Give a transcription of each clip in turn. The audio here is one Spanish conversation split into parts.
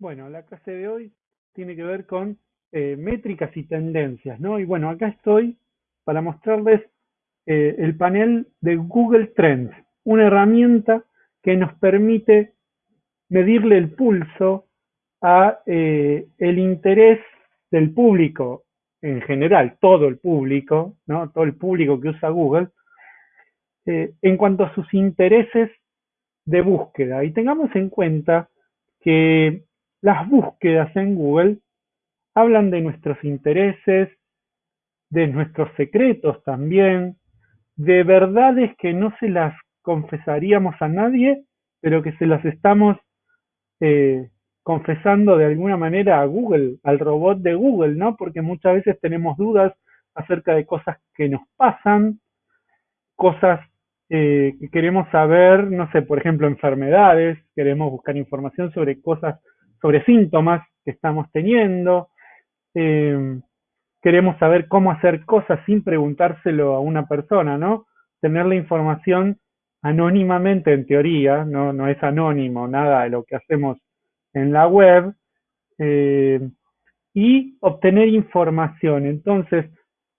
Bueno, la clase de hoy tiene que ver con eh, métricas y tendencias, ¿no? Y bueno, acá estoy para mostrarles eh, el panel de Google Trends, una herramienta que nos permite medirle el pulso a eh, el interés del público en general, todo el público, ¿no? Todo el público que usa Google, en cuanto a sus intereses de búsqueda. Y tengamos en cuenta que las búsquedas en Google hablan de nuestros intereses, de nuestros secretos también, de verdades que no se las confesaríamos a nadie, pero que se las estamos eh, confesando de alguna manera a Google, al robot de Google, ¿no? Porque muchas veces tenemos dudas acerca de cosas que nos pasan, cosas eh, que queremos saber, no sé, por ejemplo, enfermedades, queremos buscar información sobre cosas sobre síntomas que estamos teniendo. Eh, queremos saber cómo hacer cosas sin preguntárselo a una persona, ¿no? Tener la información anónimamente en teoría, no, no es anónimo nada de lo que hacemos en la web, eh, y obtener información. Entonces,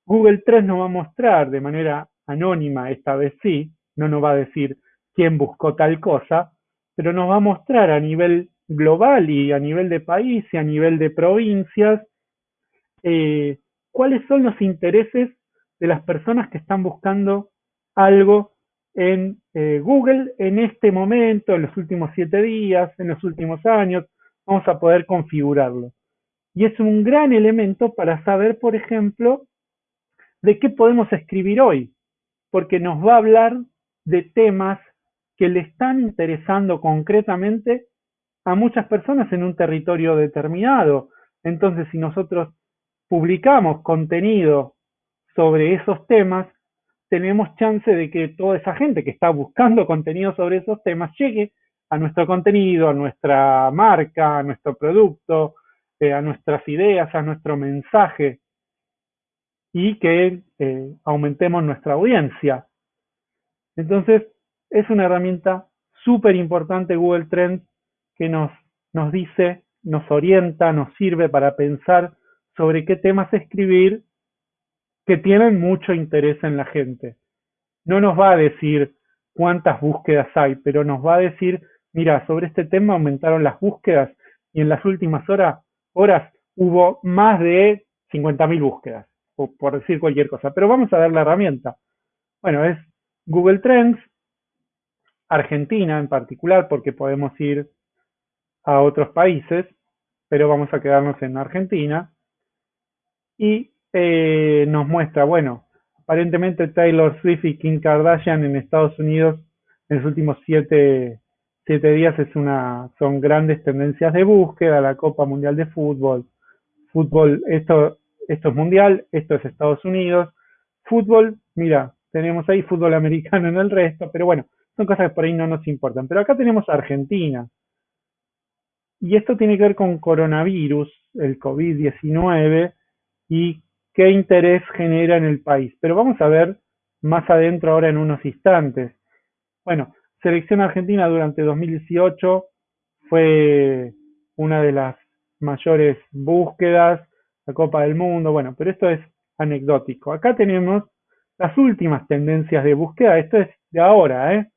Google 3 nos va a mostrar de manera anónima, esta vez sí, no nos va a decir quién buscó tal cosa, pero nos va a mostrar a nivel global y a nivel de país y a nivel de provincias, eh, cuáles son los intereses de las personas que están buscando algo en eh, Google en este momento, en los últimos siete días, en los últimos años, vamos a poder configurarlo. Y es un gran elemento para saber, por ejemplo, de qué podemos escribir hoy, porque nos va a hablar de temas que le están interesando concretamente a muchas personas en un territorio determinado. Entonces, si nosotros publicamos contenido sobre esos temas, tenemos chance de que toda esa gente que está buscando contenido sobre esos temas llegue a nuestro contenido, a nuestra marca, a nuestro producto, eh, a nuestras ideas, a nuestro mensaje y que eh, aumentemos nuestra audiencia. Entonces, es una herramienta súper importante Google Trends que nos, nos dice, nos orienta, nos sirve para pensar sobre qué temas escribir que tienen mucho interés en la gente. No nos va a decir cuántas búsquedas hay, pero nos va a decir, mira, sobre este tema aumentaron las búsquedas y en las últimas horas, horas hubo más de 50.000 búsquedas, o por decir cualquier cosa. Pero vamos a ver la herramienta. Bueno, es Google Trends, Argentina en particular, porque podemos ir a otros países, pero vamos a quedarnos en Argentina. Y eh, nos muestra, bueno, aparentemente Taylor Swift y Kim Kardashian en Estados Unidos en los últimos siete, siete días es una, son grandes tendencias de búsqueda, la Copa Mundial de Fútbol, fútbol, esto, esto es mundial, esto es Estados Unidos, fútbol, mira, tenemos ahí fútbol americano en el resto, pero bueno, son cosas que por ahí no nos importan. Pero acá tenemos Argentina, y esto tiene que ver con coronavirus, el COVID-19 y qué interés genera en el país. Pero vamos a ver más adentro ahora en unos instantes. Bueno, Selección Argentina durante 2018 fue una de las mayores búsquedas, la Copa del Mundo, bueno, pero esto es anecdótico. Acá tenemos las últimas tendencias de búsqueda, esto es de ahora, ¿eh?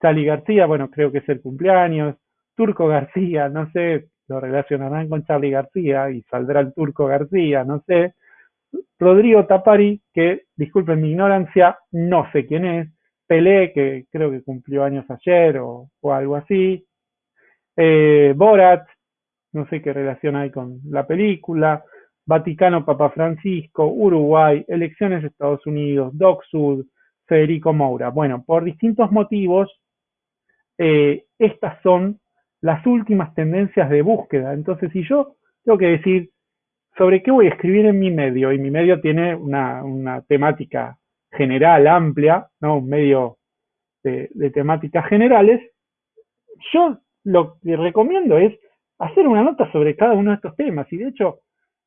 Sally García, bueno, creo que es el cumpleaños, Turco García, no sé, lo relacionarán con Charlie García y saldrá el Turco García, no sé. Rodrigo Tapari, que disculpen mi ignorancia, no sé quién es. Pelé, que creo que cumplió años ayer o, algo así. Eh, Borat, no sé qué relación hay con la película. Vaticano, Papa Francisco, Uruguay, elecciones de Estados Unidos, Doc Sud, Federico Moura. Bueno, por distintos motivos, eh, estas son las últimas tendencias de búsqueda. Entonces, si yo tengo que decir sobre qué voy a escribir en mi medio, y mi medio tiene una, temática general, amplia, ¿no? un medio de, temáticas generales, yo lo que recomiendo es hacer una nota sobre cada uno de estos temas. Y de hecho,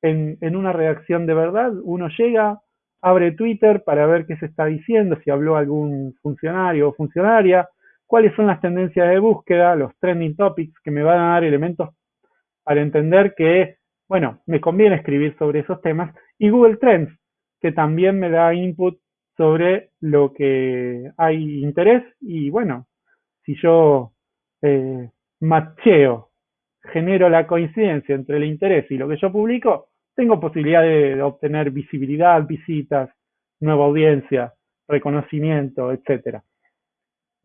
en, en una redacción de verdad, uno llega, abre Twitter para ver qué se está diciendo, si habló algún funcionario o funcionaria, cuáles son las tendencias de búsqueda, los trending topics que me van a dar elementos para entender que, bueno, me conviene escribir sobre esos temas, y Google Trends, que también me da input sobre lo que hay interés, y bueno, si yo eh, macheo, genero la coincidencia entre el interés y lo que yo publico, tengo posibilidad de, obtener visibilidad, visitas, nueva audiencia, reconocimiento, etcétera.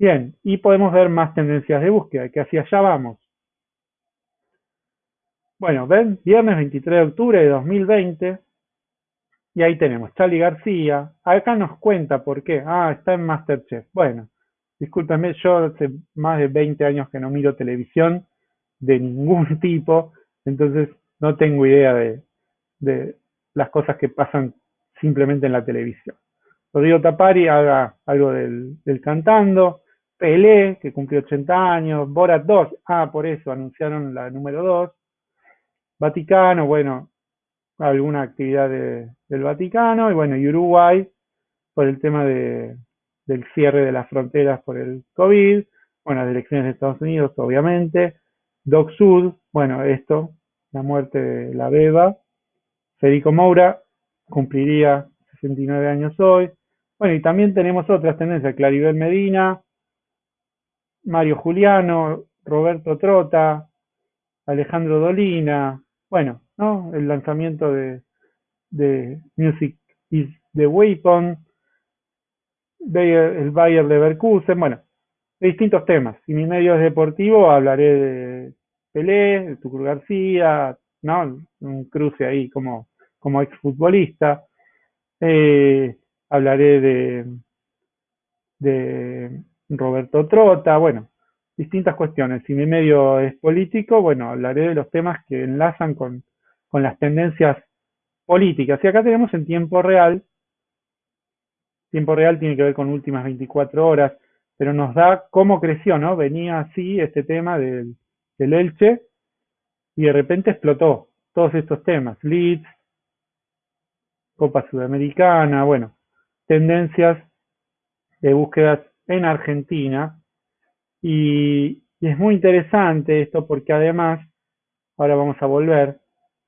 Bien, y podemos ver más tendencias de búsqueda, que hacia allá vamos. Bueno, ven, viernes 23 de octubre de 2020, y ahí tenemos Charlie García. Acá nos cuenta por qué. Ah, está en Masterchef. Bueno, discúlpeme, yo hace más de 20 años que no miro televisión de ningún tipo, entonces no tengo idea de, de las cosas que pasan simplemente en la televisión. Rodrigo Tapari haga algo del, cantando, Pelé, que cumplió 80 años, Borat 2, ah, por eso anunciaron la número 2, Vaticano, bueno, alguna actividad del Vaticano, y bueno, Uruguay, por el tema de, del cierre de las fronteras por el COVID, bueno, las elecciones de Estados Unidos, obviamente, Doc Sud, bueno, esto, la muerte de la beba, Federico Moura cumpliría 69 años hoy. Bueno, y también tenemos otras tendencias, Claribel Medina, Mario Juliano, Roberto Trota, Alejandro Dolina, bueno, ¿no? El lanzamiento de, de Music is the Weapon, el Bayer Leverkusen, bueno, de distintos temas. Y mi medio es deportivo, hablaré de Pelé, de Tucur García, ¿no? Un cruce ahí como como exfutbolista. Eh, hablaré de, de Roberto Trota, bueno, distintas cuestiones. Si mi medio es político, bueno, hablaré de los temas que enlazan con, con las tendencias políticas. Y acá tenemos en tiempo real, tiempo real tiene que ver con últimas 24 horas, pero nos da cómo creció, ¿no? Venía así este tema del, del Elche y de repente explotó todos estos temas, leads, Copa Sudamericana, bueno, tendencias de búsquedas en Argentina. Y, es muy interesante esto porque además, ahora vamos a volver,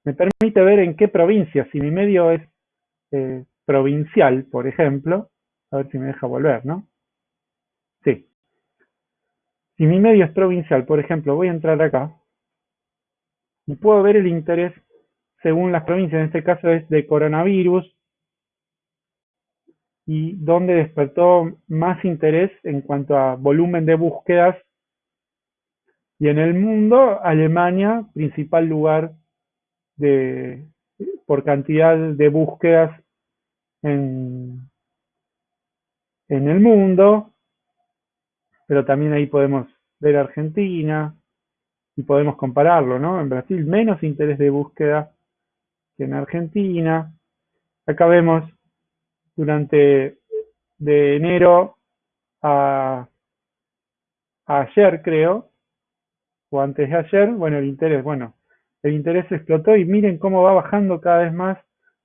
me permite ver en qué provincia, si mi medio es eh, provincial, por ejemplo, a ver si me deja volver, ¿no? Sí. Si mi medio es provincial, por ejemplo, voy a entrar acá y puedo ver el interés según las provincias, en este caso es de coronavirus, y donde despertó más interés en cuanto a volumen de búsquedas. Y en el mundo, Alemania, principal lugar de, por cantidad de búsquedas en, en el mundo, pero también ahí podemos ver Argentina y podemos compararlo, ¿no? En Brasil menos interés de búsqueda que en Argentina. Acá vemos durante de enero a, ayer, creo, o antes de ayer, bueno, el interés, bueno, el interés explotó y miren cómo va bajando cada vez más.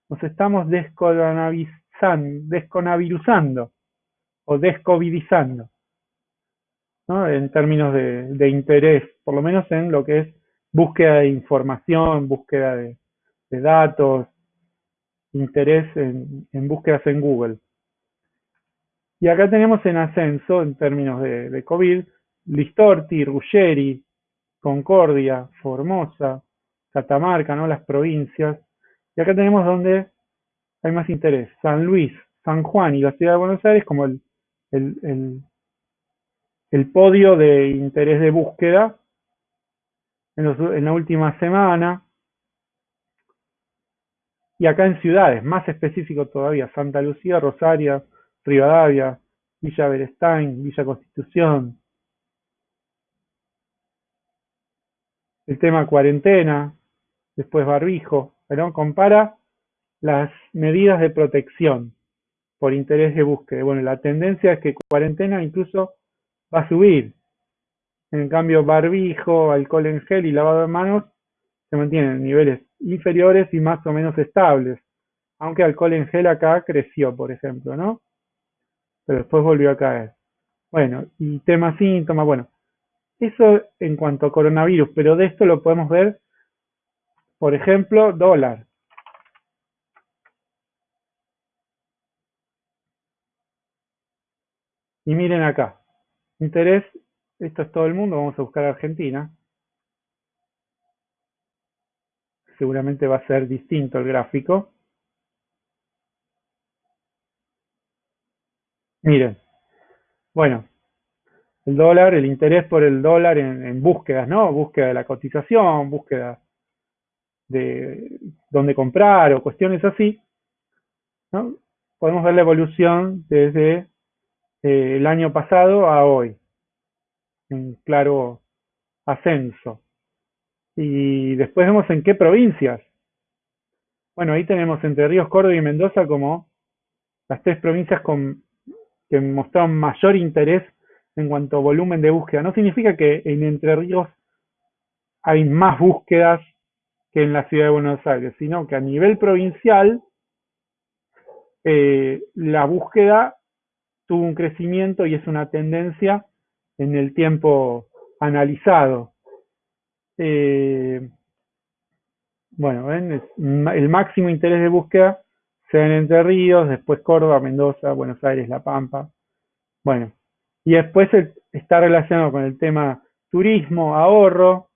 Nos estamos desconavirusando o descovidizando, ¿no? En términos de, de interés, por lo menos en lo que es búsqueda de información, búsqueda de, de datos, interés en, búsquedas en Google. Y acá tenemos en ascenso, en términos de, COVID, Listorti, Ruggeri, Concordia, Formosa, Catamarca, ¿no? las provincias. Y acá tenemos donde hay más interés. San Luis, San Juan y la ciudad de Buenos Aires como el, el, el, podio de interés de búsqueda en, en la última semana. Y acá en ciudades, más específico todavía, Santa Lucía, Rosario, Rivadavia, Villa Berestain, Villa Constitución. El tema cuarentena, después barbijo, pero compara las medidas de protección por interés de búsqueda. Bueno, la tendencia es que cuarentena incluso va a subir. En cambio, barbijo, alcohol en gel y lavado de manos se mantienen en niveles inferiores y más o menos estables. Aunque alcohol en gel acá creció, por ejemplo, ¿no? Pero después volvió a caer. Bueno, y tema síntomas, bueno. Eso en cuanto a coronavirus, pero de esto lo podemos ver por ejemplo, dólar. Y miren acá, interés, esto es todo el mundo, vamos a buscar Argentina. Seguramente va a ser distinto el gráfico. Miren, bueno, el dólar, el interés por el dólar en, búsquedas, ¿no? Búsqueda de la cotización, búsqueda de dónde comprar o cuestiones así. Podemos ver la evolución desde eh, el año pasado a hoy, en claro ascenso. Y después vemos en qué provincias. Bueno, ahí tenemos Entre Ríos, Córdoba y Mendoza como las tres provincias con, que mostraron mayor interés en cuanto a volumen de búsqueda. No significa que en Entre Ríos hay más búsquedas que en la ciudad de Buenos Aires, sino que a nivel provincial eh, la búsqueda tuvo un crecimiento y es una tendencia en el tiempo analizado. Eh, bueno, ¿ven? el máximo interés de búsqueda se da en Entre Ríos, después Córdoba, Mendoza, Buenos Aires, La Pampa. Bueno, y después está relacionado con el tema turismo, ahorro,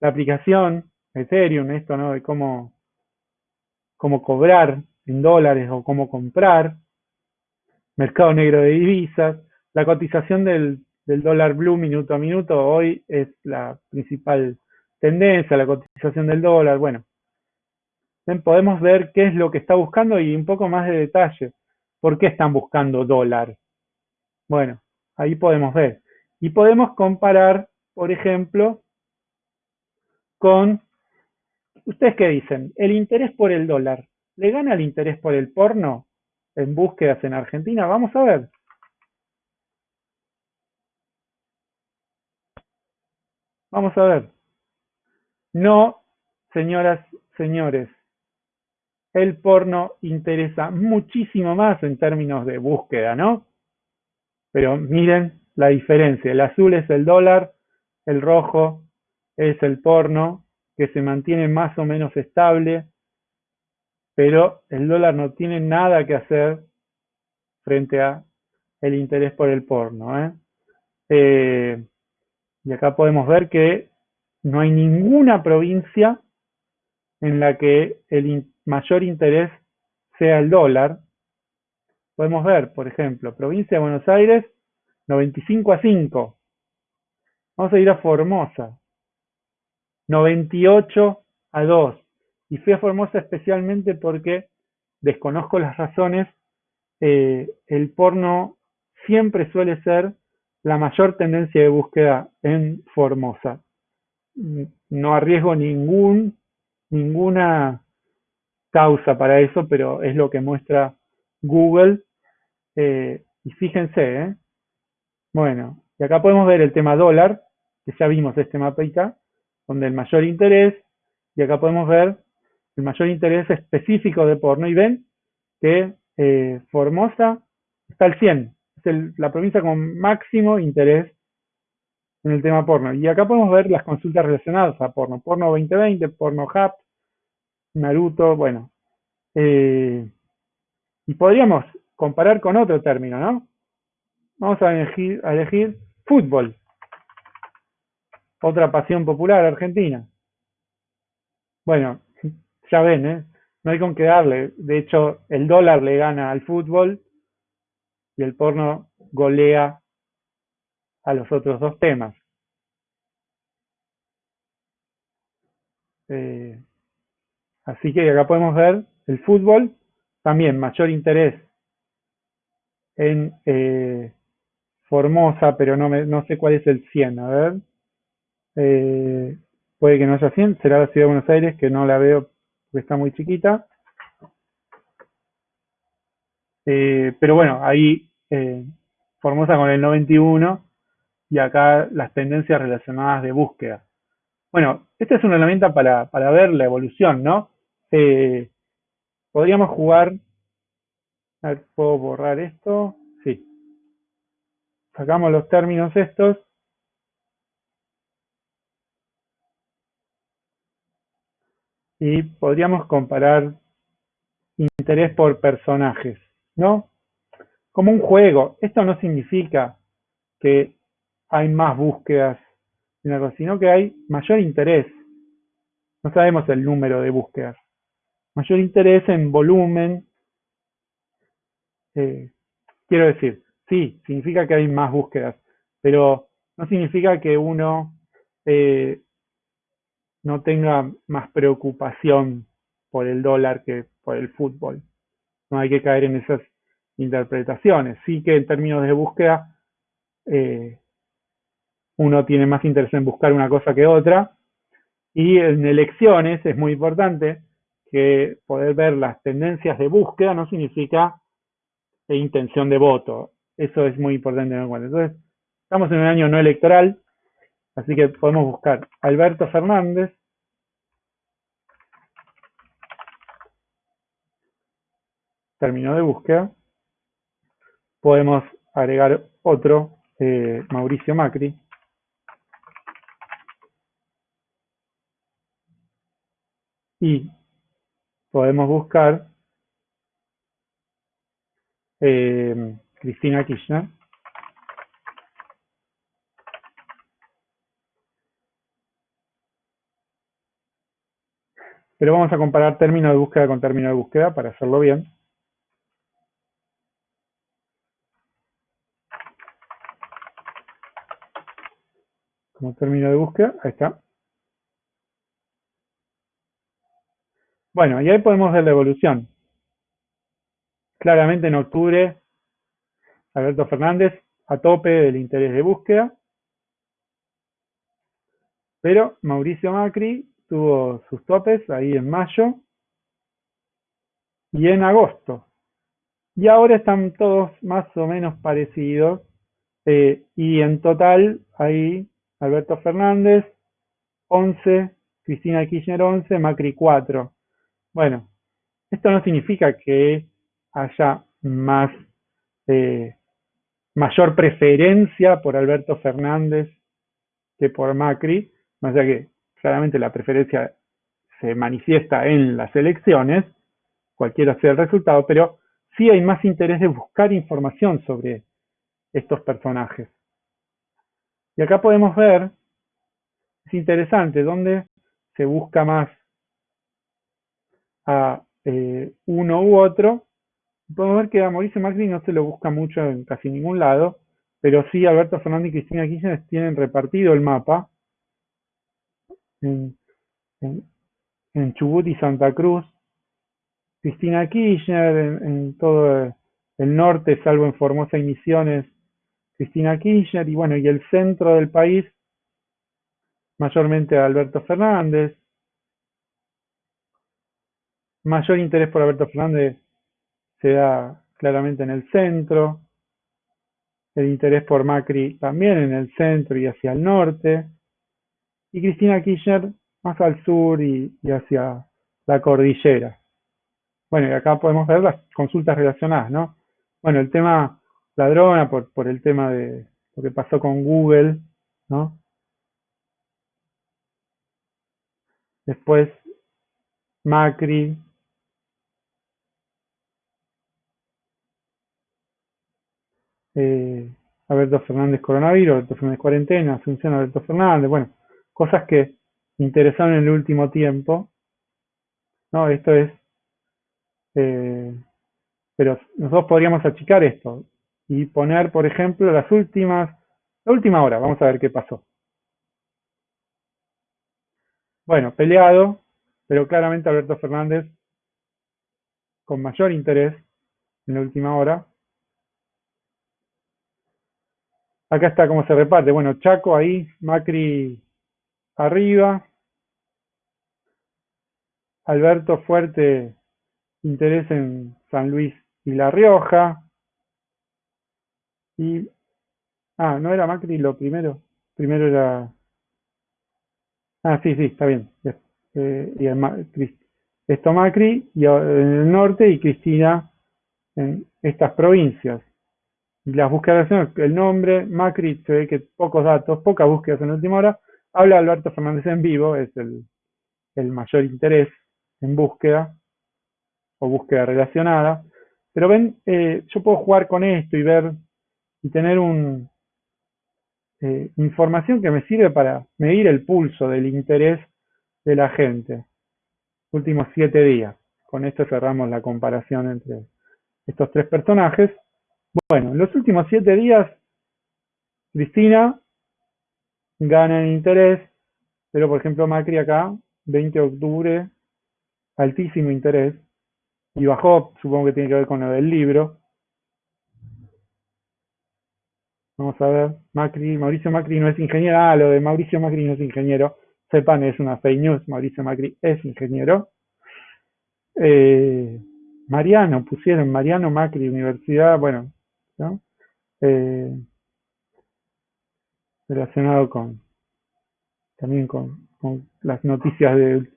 la aplicación, Ethereum, esto, ¿no? De cómo, cómo cobrar en dólares o cómo comprar, mercado negro de divisas, la cotización del, del dólar blue minuto a minuto hoy es la principal tendencia, la cotización del dólar, bueno. Podemos ver qué es lo que está buscando y un poco más de detalle. ¿Por qué están buscando dólar? Bueno, ahí podemos ver. Y podemos comparar, por ejemplo, con, ¿ustedes qué dicen? ¿El interés por el dólar le gana el interés por el porno en búsquedas en Argentina? Vamos a ver. Vamos a ver. No, señoras, señores, el porno interesa muchísimo más en términos de búsqueda, ¿no? Pero miren la diferencia. El azul es el dólar, el rojo es el porno, que se mantiene más o menos estable, pero el dólar no tiene nada que hacer frente a el interés por el porno. ¿eh? Eh, y acá podemos ver que no hay ninguna provincia en la que el mayor interés sea el dólar. Podemos ver, por ejemplo, provincia de Buenos Aires, 95 a 5. Vamos a ir a Formosa, 98 a 2. Y fui a Formosa especialmente porque desconozco las razones. Eh, el porno siempre suele ser la mayor tendencia de búsqueda en Formosa. No arriesgo ningún, ninguna causa para eso, pero es lo que muestra Google. Eh, y fíjense, ¿eh? bueno, y acá podemos ver el tema dólar, que ya vimos este mapita, donde el mayor interés, y acá podemos ver el mayor interés específico de porno, y ven que eh, Formosa está al 100, es la provincia con máximo interés en el tema porno. Y acá podemos ver las consultas relacionadas a porno, porno 2020, porno hub, Naruto, bueno. Eh, y podríamos comparar con otro término, ¿no? Vamos a elegir, a elegir fútbol. Otra pasión popular argentina. Bueno, ya ven, ¿eh? No hay con qué darle. De hecho, el dólar le gana al fútbol y el porno golea a los otros dos temas. Eh, Así que acá podemos ver el fútbol, también mayor interés en eh, Formosa, pero no, me, no sé cuál es el 100, a ver. Eh, puede que no haya 100, será la ciudad de Buenos Aires, que no la veo porque está muy chiquita. Eh, pero bueno, ahí Formosa con el 91 y acá las tendencias relacionadas de búsqueda. Bueno, esta es una herramienta para, para ver la evolución, ¿no? Eh, podríamos jugar. A ver, ¿puedo borrar esto? Sí. Sacamos los términos estos. y podríamos comparar interés por personajes, ¿no? Como un juego. Esto no significa que hay más búsquedas, sino que hay mayor interés. No sabemos el número de búsquedas. Mayor interés en volumen. Eh, quiero decir, sí, significa que hay más búsquedas, pero no significa que uno eh, no tenga más preocupación por el dólar que por el fútbol. No hay que caer en esas interpretaciones. Sí que en términos de búsqueda, eh, uno tiene más interés en buscar una cosa que otra. Y en elecciones es muy importante que poder ver las tendencias de búsqueda no significa intención de voto. Eso es muy importante tener en cuenta. Entonces, estamos en un año no electoral, así que podemos buscar Alberto Fernández. Término de búsqueda. Podemos agregar otro, eh, Mauricio Macri. Y podemos buscar eh, Cristina Kirchner. Pero vamos a comparar término de búsqueda con término de búsqueda para hacerlo bien. Como término de búsqueda, ahí está. Bueno, y ahí podemos ver la evolución. Claramente en octubre, Alberto Fernández a tope del interés de búsqueda, pero Mauricio Macri tuvo sus topes ahí en mayo y en agosto. Y ahora están todos más o menos parecidos. Eh, y en total, ahí Alberto Fernández, 11, Cristina Kirchner 11, Macri 4. Bueno, esto no significa que haya más eh, mayor preferencia por Alberto Fernández que por Macri, más allá que claramente la preferencia se manifiesta en las elecciones, cualquiera sea el resultado, pero sí hay más interés de buscar información sobre estos personajes. Y acá podemos ver, es interesante, dónde se busca más a eh, uno u otro, podemos ver que a Mauricio Macri no se lo busca mucho en casi ningún lado, pero sí Alberto Fernández y Cristina Kirchner tienen repartido el mapa en, Chubut y Santa Cruz. Cristina Kirchner en, todo el norte, salvo en Formosa y Misiones, Cristina Kirchner, y bueno, y el centro del país, mayormente Alberto Fernández. Mayor interés por Alberto Fernández se da claramente en el centro, el interés por Macri también en el centro y hacia el norte, y Cristina Kirchner más al sur y, hacia la cordillera. Bueno, y acá podemos ver las consultas relacionadas, ¿no? Bueno, el tema ladrona por, por el tema de lo que pasó con Google, ¿no? Después Macri, eh, Alberto Fernández coronavirus, Alberto Fernández cuarentena, Asunción Alberto Fernández, bueno, cosas que interesaron en el último tiempo, ¿no? Esto es, eh, pero nosotros podríamos achicar esto y poner, por ejemplo, las últimas, la última hora, vamos a ver qué pasó. Bueno, peleado, pero claramente Alberto Fernández con mayor interés en la última hora, Acá está cómo se reparte. Bueno, Chaco ahí, Macri arriba. Alberto fuerte interés en San Luis y La Rioja. Y. Ah, no era Macri lo primero. Primero era. Ah, sí, sí, está bien. Eh, y esto Macri y en el norte y Cristina en estas provincias las búsquedas, el nombre, Macri, se ve que pocos datos, pocas búsquedas en última hora. Habla Alberto Fernández en vivo, es el, mayor interés en búsqueda o búsqueda relacionada. Pero ven, eh, yo puedo jugar con esto y ver y tener un, eh, información que me sirve para medir el pulso del interés de la gente. Últimos siete días. Con esto cerramos la comparación entre estos tres personajes. Bueno, en los últimos siete días, Cristina gana en interés, pero por ejemplo Macri acá, 20 de octubre, altísimo interés, y bajó, supongo que tiene que ver con lo del libro. Vamos a ver, Macri, Mauricio Macri no es ingeniero, ah, lo de Mauricio Macri no es ingeniero, sepan, es una fake news, Mauricio Macri es ingeniero. Eh, Mariano, pusieron Mariano Macri, Universidad, bueno, ¿no? Eh, relacionado con también con, las noticias del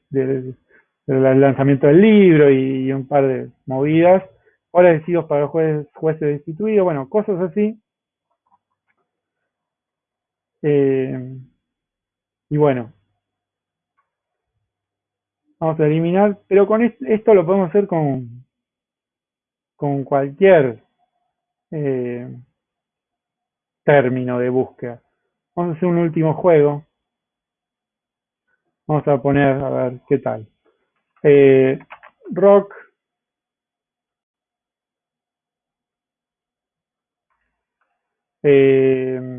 lanzamiento del libro y, un par de movidas, ahora decidos para jueces, jueces destituidos, bueno, cosas así. Eh, y bueno, vamos a eliminar, pero con esto lo podemos hacer con, con cualquier eh, término de búsqueda. Vamos a hacer un último juego. Vamos a poner, a ver qué tal. Eh, rock. Eh,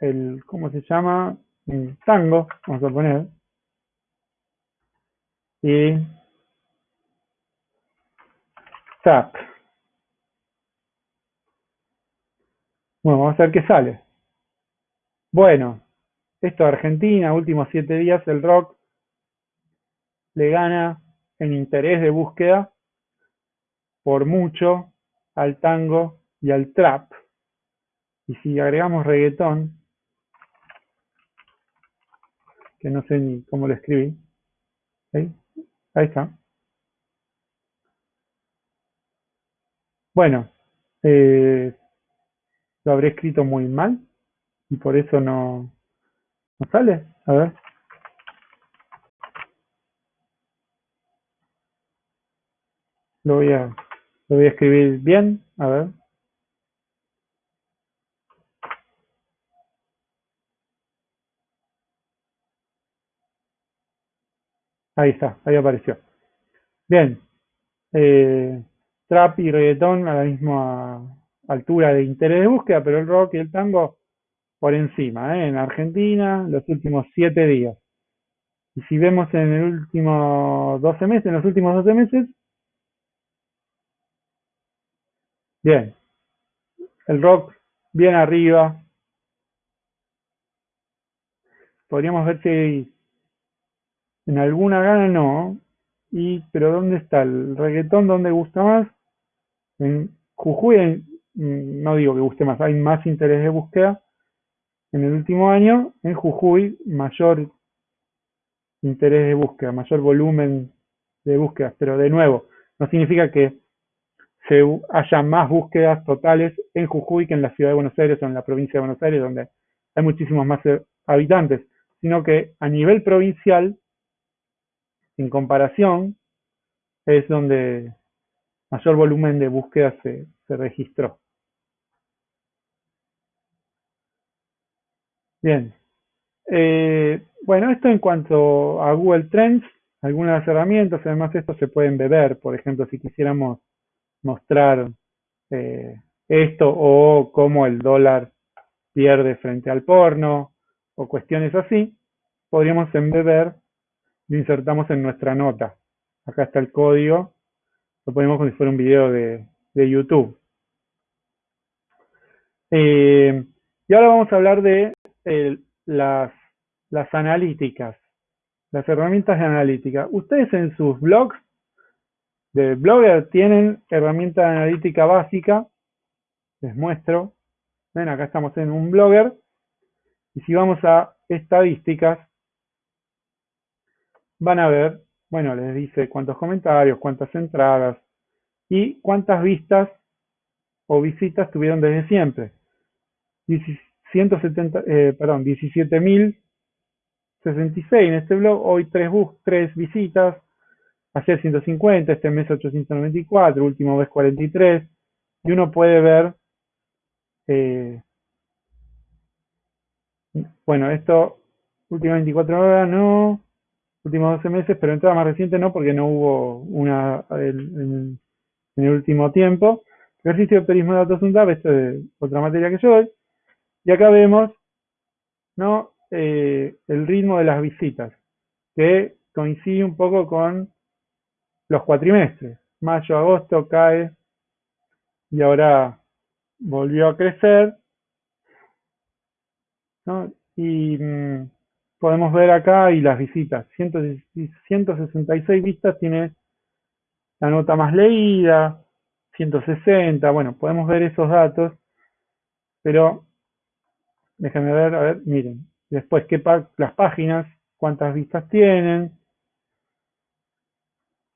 el, ¿cómo se llama? Tango, vamos a poner. Y tap. Bueno, vamos a ver qué sale. Bueno, esto Argentina, últimos siete días, el rock le gana en interés de búsqueda por mucho al tango y al trap. Y si agregamos reggaetón, que no sé ni cómo lo escribí, ahí está. Bueno, eh, lo habré escrito muy mal y por eso no, no sale. A ver. Lo voy a, lo voy a escribir bien. A ver. Ahí está, ahí apareció. Bien. Eh, trap y reggaetón a la misma altura de interés de búsqueda, pero el rock y el tango por encima, ¿eh? en Argentina, los últimos siete días. Y si vemos en el último 12 meses, en los últimos 12 meses, bien, el rock bien arriba. Podríamos ver si en alguna gana no. Y, pero ¿dónde está el reggaetón? ¿Dónde gusta más? En Jujuy Mm, no digo que guste más, hay más interés de búsqueda en el último año, en Jujuy mayor interés de búsqueda, mayor volumen de búsquedas, pero de nuevo, no significa que se haya más búsquedas totales en Jujuy que en la ciudad de Buenos Aires o en la provincia de Buenos Aires, donde hay muchísimos más eh, habitantes, sino que a nivel provincial, en comparación, es donde mayor volumen de búsquedas se, se registró. Bien. Eh, bueno, esto en cuanto a Google Trends, algunas herramientas, además esto se pueden beber, por ejemplo, si quisiéramos mostrar eh, esto o cómo el dólar pierde frente al porno o cuestiones así, podríamos embeber, lo insertamos en nuestra nota. Acá está el código, lo ponemos como si fuera un video de, YouTube. Eh, y ahora vamos a hablar de las, las analíticas, las herramientas de analítica. Ustedes en sus blogs de Blogger tienen herramienta de analítica básica. Les muestro. Ven, acá estamos en un Blogger. Y si vamos a estadísticas, van a ver, bueno, les dice cuántos comentarios, cuántas entradas y cuántas vistas o visitas tuvieron desde siempre. 170, eh, perdón, 17.000 66 en este blog, hoy tres, bus, tres visitas, ayer 150, este mes 894, último mes 43, y uno puede ver, eh, bueno, esto, últimas 24 horas no, últimos 12 meses, pero entrada más reciente no, porque no hubo una en, el último tiempo. Ejercicio de perismo de datos UNDAP, esto es otra materia que yo doy. Y acá vemos ¿no? Eh, el ritmo de las visitas, que coincide un poco con los cuatrimestres. Mayo, agosto cae y ahora volvió a crecer. Y mm, podemos ver acá y las visitas. 166 vistas tiene la nota más leída, 160, bueno, podemos ver esos datos, pero déjenme ver, a ver, miren, después qué las páginas, cuántas vistas tienen,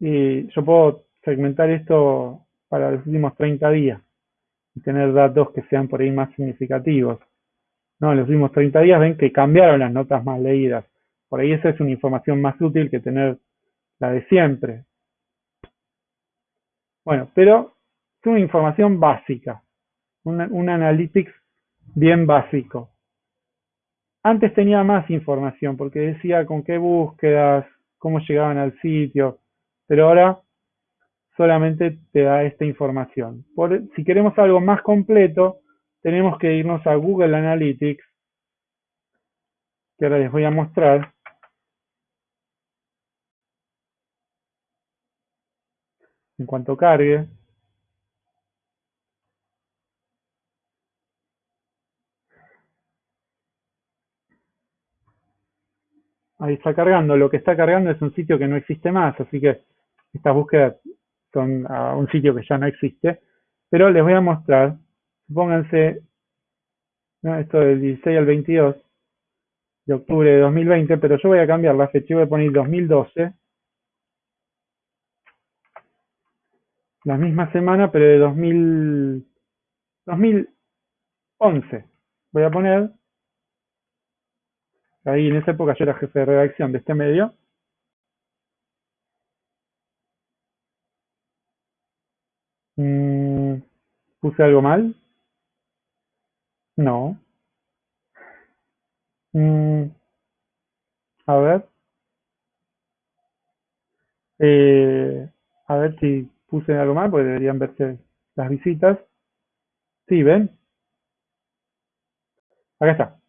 y yo puedo segmentar esto para los últimos 30 días y tener datos que sean por ahí más significativos. ¿No? En los últimos 30 días ven que cambiaron las notas más leídas. Por ahí esa es una información más útil que tener la de siempre. Bueno, pero es una información básica, un, un analytics bien básico. Antes tenía más información porque decía con qué búsquedas, cómo llegaban al sitio, pero ahora solamente te da esta información. Por, si queremos algo más completo, tenemos que irnos a Google Analytics, que ahora les voy a mostrar. En cuanto cargue. Ahí está cargando. Lo que está cargando es un sitio que no existe más, así que estas búsquedas son a un sitio que ya no existe. Pero les voy a mostrar Pónganse esto del 16 al 22 de octubre de 2020, pero yo voy a cambiar la fecha, voy a poner 2012. La misma semana, pero de 2000, 2011. Voy a poner, ahí en esa época yo era jefe de redacción de este medio. Mm, ¿Puse algo mal? No. Mm, a ver. Eh, a ver si puse algo mal, porque deberían verse las visitas. Sí, ¿ven? Acá está.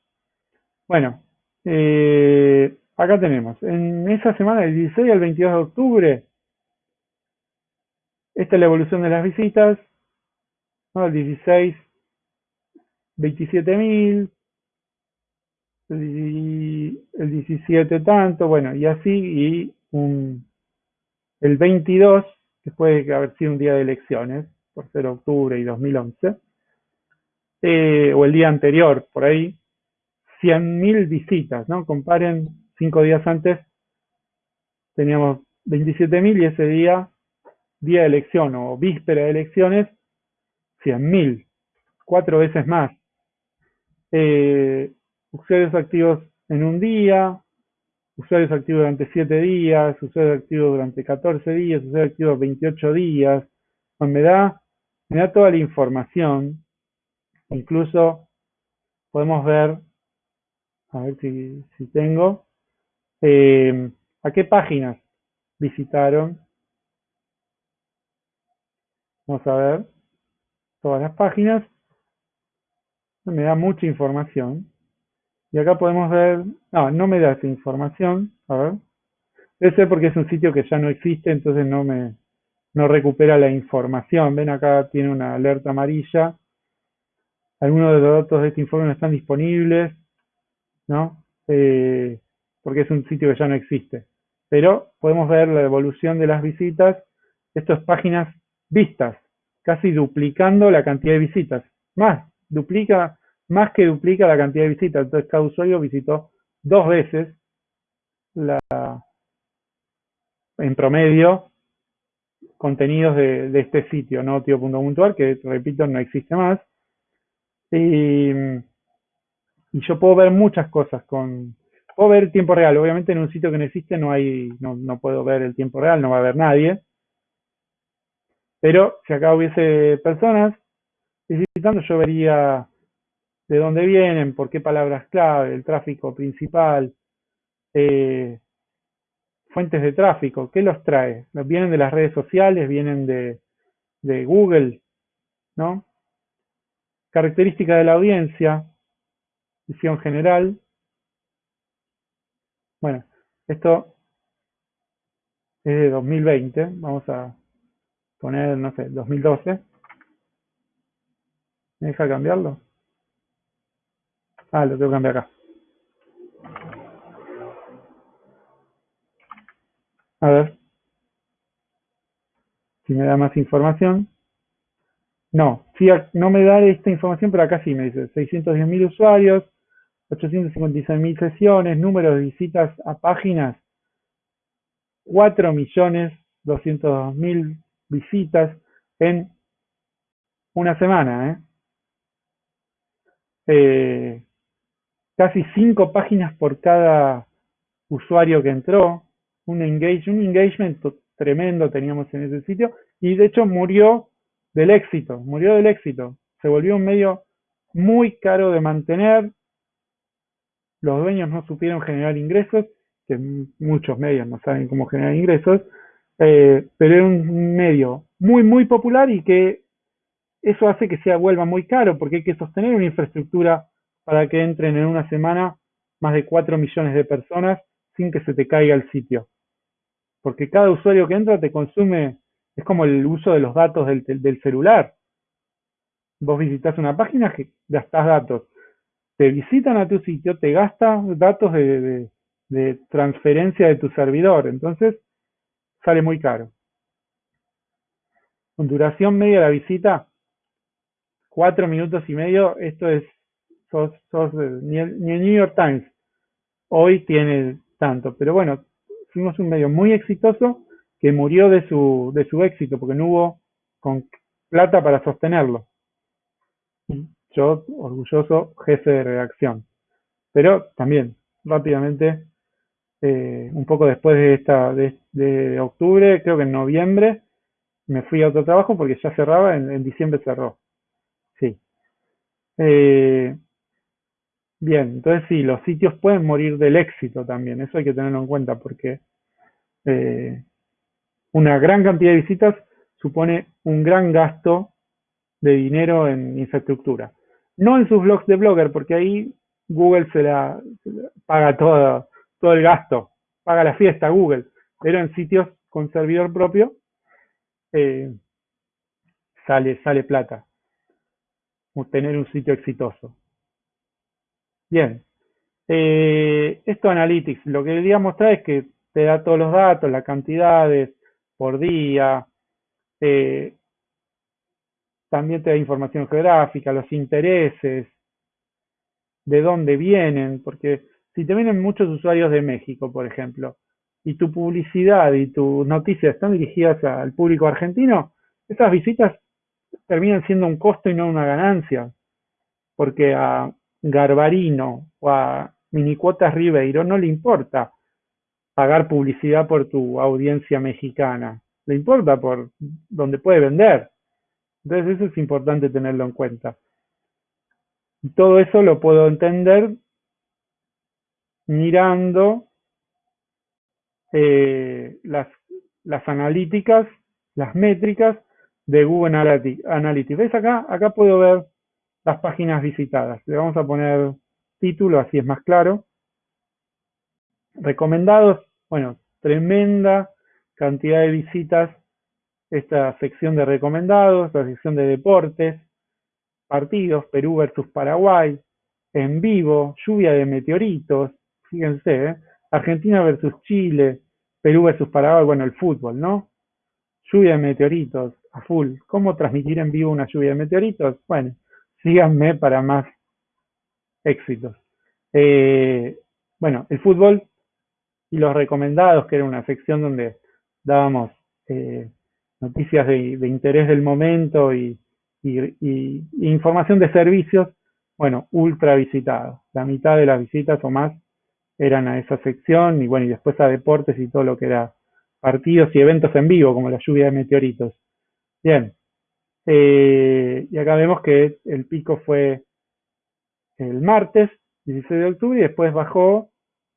Bueno, eh, acá tenemos. En esa semana, del 16 al 22 de octubre, esta es la evolución de las visitas. El 16 27.000, el 17 tanto, bueno, y así, y un, el 22, después de haber sido un día de elecciones, por ser octubre y 2011, eh, o el día anterior, por ahí, 100.000 visitas, ¿no? Comparen, cinco días antes teníamos 27.000 y ese día, día de elección o víspera de elecciones, 100.000, cuatro veces más eh, usuarios activos en un día, usuarios activos durante 7 días, usuarios activos durante 14 días, usuarios activos 28 días. me da, me da toda la información. Incluso podemos ver, a ver si, si tengo, eh, a qué páginas visitaron. Vamos a ver todas las páginas me da mucha información. Y acá podemos ver, no, no me da esa información, a ver. Debe ser porque es un sitio que ya no existe, entonces no me no recupera la información. Ven acá tiene una alerta amarilla. Algunos de los datos de este informe no están disponibles, ¿no? Eh, porque es un sitio que ya no existe. Pero podemos ver la evolución de las visitas. Estas páginas vistas, casi duplicando la cantidad de visitas. Más, duplica, más que duplica la cantidad de visitas. Entonces cada usuario visitó dos veces la, en promedio contenidos de, este sitio, no tío.puntual, que repito, no existe más. Y, yo puedo ver muchas cosas con, puedo ver tiempo real. Obviamente en un sitio que no existe no hay, no, no puedo ver el tiempo real, no va a haber nadie. Pero si acá hubiese personas yo vería de dónde vienen, por qué palabras clave, el tráfico principal, eh, fuentes de tráfico, ¿qué los trae? ¿Vienen de las redes sociales? ¿Vienen de, de Google? ¿No? Característica de la audiencia, visión general. Bueno, esto es de 2020, vamos a poner, no sé, 2012. ¿Me deja cambiarlo? Ah, lo tengo que cambiar acá. A ver. Si me da más información. No, no me da esta información, pero acá sí me dice 610.000 usuarios, 856.000 sesiones, número de visitas a páginas, 4.202.000 visitas en una semana. ¿eh? Eh, casi 5 páginas por cada usuario que entró, un engagement tremendo teníamos en ese sitio, y de hecho murió del éxito, murió del éxito. Se volvió un medio muy caro de mantener, los dueños no supieron generar ingresos, que muchos medios no saben cómo generar ingresos, eh, pero era un medio muy, muy popular y que eso hace que se vuelva muy caro porque hay que sostener una infraestructura para que entren en una semana más de 4 millones de personas sin que se te caiga el sitio. Porque cada usuario que entra te consume, es como el uso de los datos del, del celular. Vos visitas una página que gastas datos. Te visitan a tu sitio, te gastas datos de, de transferencia de tu servidor. Entonces, sale muy caro. Con duración media de la visita, cuatro minutos y medio, esto es, sos, sos, ni, el, New York Times hoy tiene tanto, pero bueno, fuimos un medio muy exitoso que murió de su, de su éxito porque no hubo con plata para sostenerlo. Yo, orgulloso jefe de redacción. Pero también, rápidamente, eh, un poco después de esta de, octubre, creo que en noviembre, me fui a otro trabajo porque ya cerraba, en, diciembre cerró. Eh, bien, entonces sí, los sitios pueden morir del éxito también, eso hay que tenerlo en cuenta porque eh, una gran cantidad de visitas supone un gran gasto de dinero en infraestructura. No en sus blogs de blogger, porque ahí Google se la, se la paga todo, todo el gasto, paga la fiesta Google, pero en sitios con servidor propio eh, sale, sale plata tener un sitio exitoso. Bien, eh, esto Analytics, lo que quería mostrar es que te da todos los datos, las cantidades por día, eh, también te da información geográfica, los intereses, de dónde vienen, porque si te vienen muchos usuarios de México, por ejemplo, y tu publicidad y tus noticias están dirigidas al público argentino, esas visitas terminan siendo un costo y no una ganancia, porque a Garbarino o a Minicuotas Ribeiro no le importa pagar publicidad por tu audiencia mexicana, le importa por donde puede vender. Entonces eso es importante tenerlo en cuenta. Y todo eso lo puedo entender mirando eh, las, las analíticas, las métricas de Google Analytics. ¿Ves acá? Acá puedo ver las páginas visitadas. Le vamos a poner título, así es más claro. Recomendados, bueno, tremenda cantidad de visitas. Esta sección de recomendados, la sección de deportes, partidos, Perú versus Paraguay, en vivo, lluvia de meteoritos, fíjense, ¿eh? Argentina versus Chile, Perú versus Paraguay, bueno, el fútbol, ¿no? Lluvia de meteoritos, a full. ¿Cómo transmitir en vivo una lluvia de meteoritos? Bueno, síganme para más éxitos. Eh, bueno, el fútbol y los recomendados, que era una sección donde dábamos eh, noticias de, interés del momento y, información de servicios, bueno, ultra visitados. La mitad de las visitas o más eran a esa sección y bueno, y después a deportes y todo lo que era partidos y eventos en vivo, como la lluvia de meteoritos. Bien, eh, y acá vemos que el pico fue el martes, 16 de octubre, y después bajó,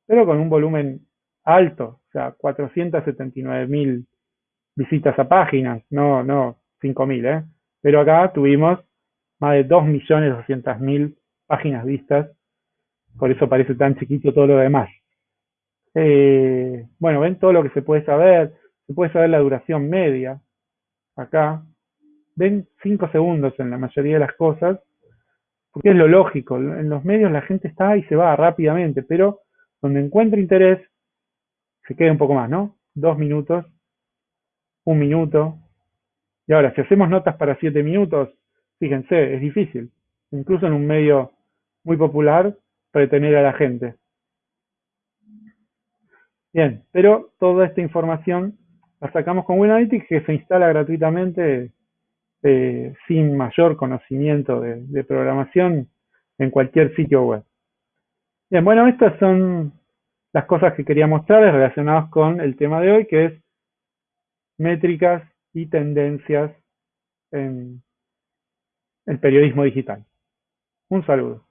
pero con un volumen alto, o sea, 479 mil visitas a páginas, no, no 5 mil, ¿eh? Pero acá tuvimos más de 2.200.000 páginas vistas, por eso parece tan chiquito todo lo demás. Eh, bueno, ven todo lo que se puede saber, se puede saber la duración media, acá, ven 5 segundos en la mayoría de las cosas, porque es lo lógico, en los medios la gente está y se va rápidamente, pero donde encuentra interés, se queda un poco más, ¿no? Dos minutos, un minuto. Y ahora, si hacemos notas para siete minutos, fíjense, es difícil, incluso en un medio muy popular, retener a la gente. Bien, pero toda esta información la sacamos con Winalytics que se instala gratuitamente eh, sin mayor conocimiento de, programación en cualquier sitio web. Bien, bueno, estas son las cosas que quería mostrarles relacionadas con el tema de hoy, que es métricas y tendencias en el periodismo digital. Un saludo.